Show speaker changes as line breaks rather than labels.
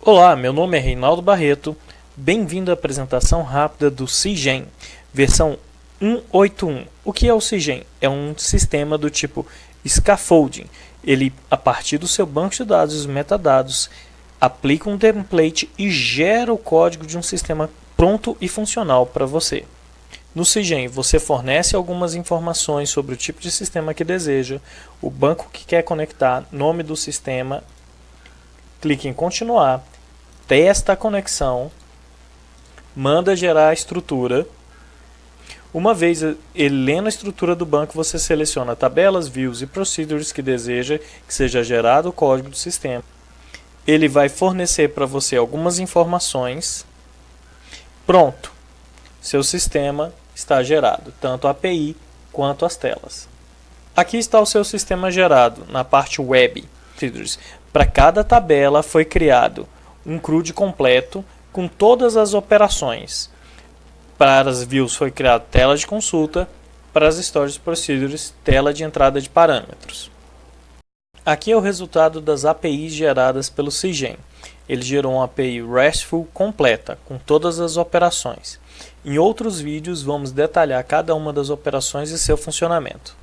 Olá, meu nome é Reinaldo Barreto. Bem-vindo à apresentação rápida do CIGEM, versão 181. O que é o CIGEM? É um sistema do tipo scaffolding. Ele, a partir do seu banco de dados e os metadados, aplica um template e gera o código de um sistema pronto e funcional para você. No CIGEM, você fornece algumas informações sobre o tipo de sistema que deseja, o banco que quer conectar, nome do sistema, clique em continuar, testa a conexão, manda gerar a estrutura. Uma vez ele lendo a estrutura do banco, você seleciona tabelas, views e procedures que deseja que seja gerado o código do sistema. Ele vai fornecer para você algumas informações. Pronto! Seu sistema está gerado, tanto a API quanto as telas. Aqui está o seu sistema gerado, na parte web. Para cada tabela foi criado um CRUD completo com todas as operações. Para as views foi criada tela de consulta, para as Storage Procedures, tela de entrada de parâmetros. Aqui é o resultado das APIs geradas pelo CIGEM. Ele gerou uma API RESTful completa, com todas as operações. Em outros vídeos vamos detalhar cada uma das operações e seu funcionamento.